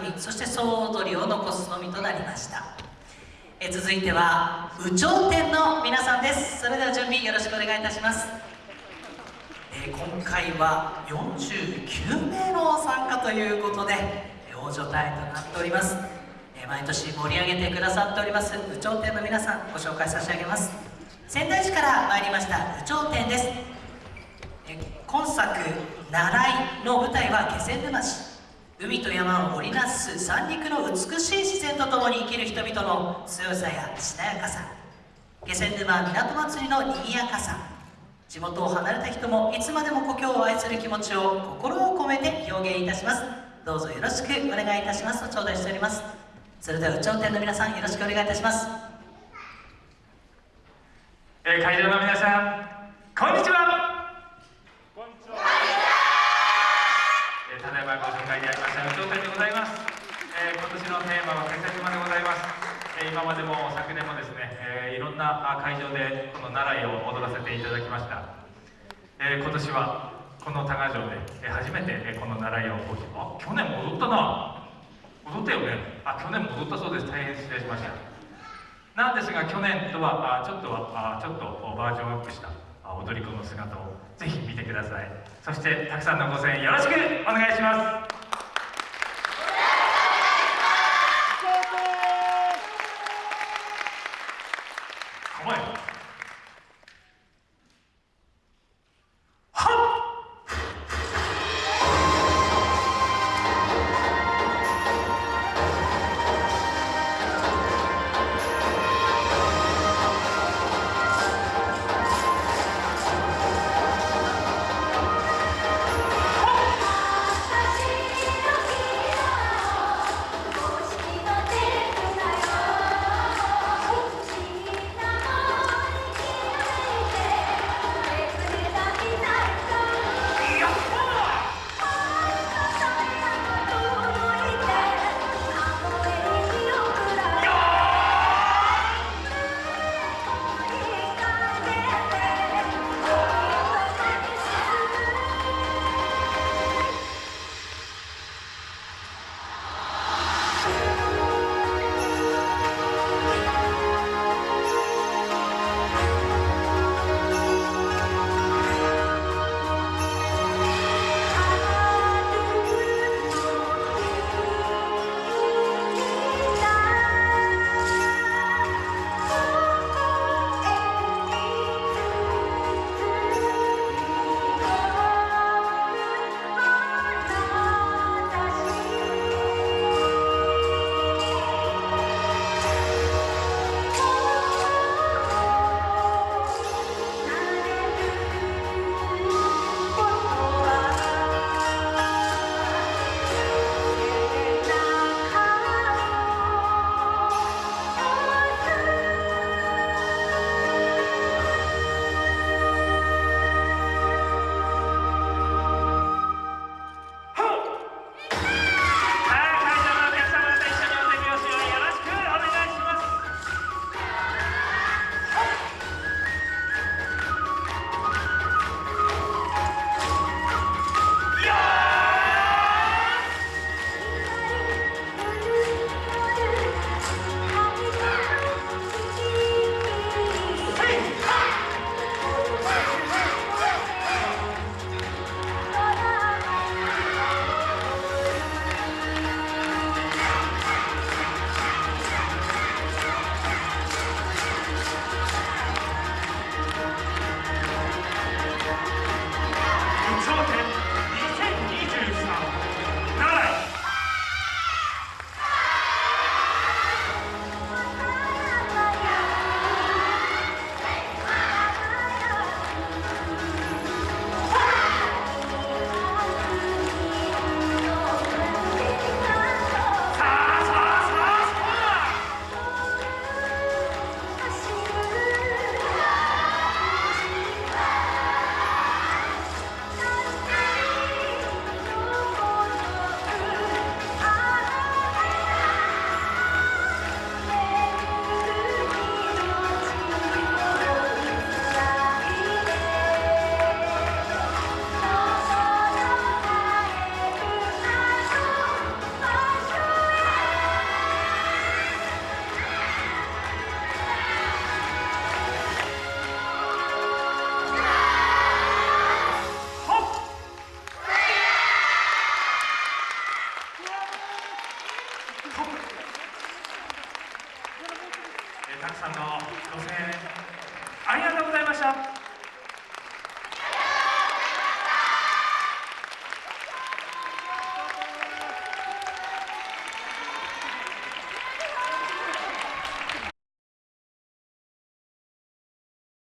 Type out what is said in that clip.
組そして総踊りを残すのみとなりました。え続いては有頂天の皆さんです。それでは準備よろしくお願いいたします。え今回は49名の参加ということで大所帯となっております。毎年盛り上げてくださっております有頂天の皆さんご紹介差し上げます。仙台市から参りました有頂天です。今作「習い」の舞台は気仙沼市。海と山を織りなす三陸の美しい自然とともに生きる人々の強さやしなやかさ。気仙沼港祭りの賑やかさ。地元を離れた人もいつまでも故郷を愛する気持ちを心を込めて表現いたします。どうぞよろしくお願いいたします。と頂戴しております。それでは有頂天の皆さんよろしくお願いいたします。えー、会場の皆さんこんにちはこんにちは、えー、ただいまご紹介いただきました有頂天でございます、えー、今年のテーマは「気仙沼」でございます、えー、今までも昨年もですね、えー、いろんな会場でこの奈良井を踊らせていただきました、えー、今年はこの多賀城で、え、初めて、えー、この奈良井をあ去年も踊ったな。踊ったよね。あ去年も踊ったそうです。大変失礼しました。なんですが去年とはあちょっとはあちょっとバージョンアップした踊り子の姿をぜひ見てください。そしてたくさんのご声援よろしくお願いします。たくさんのご声援ありがとうございました。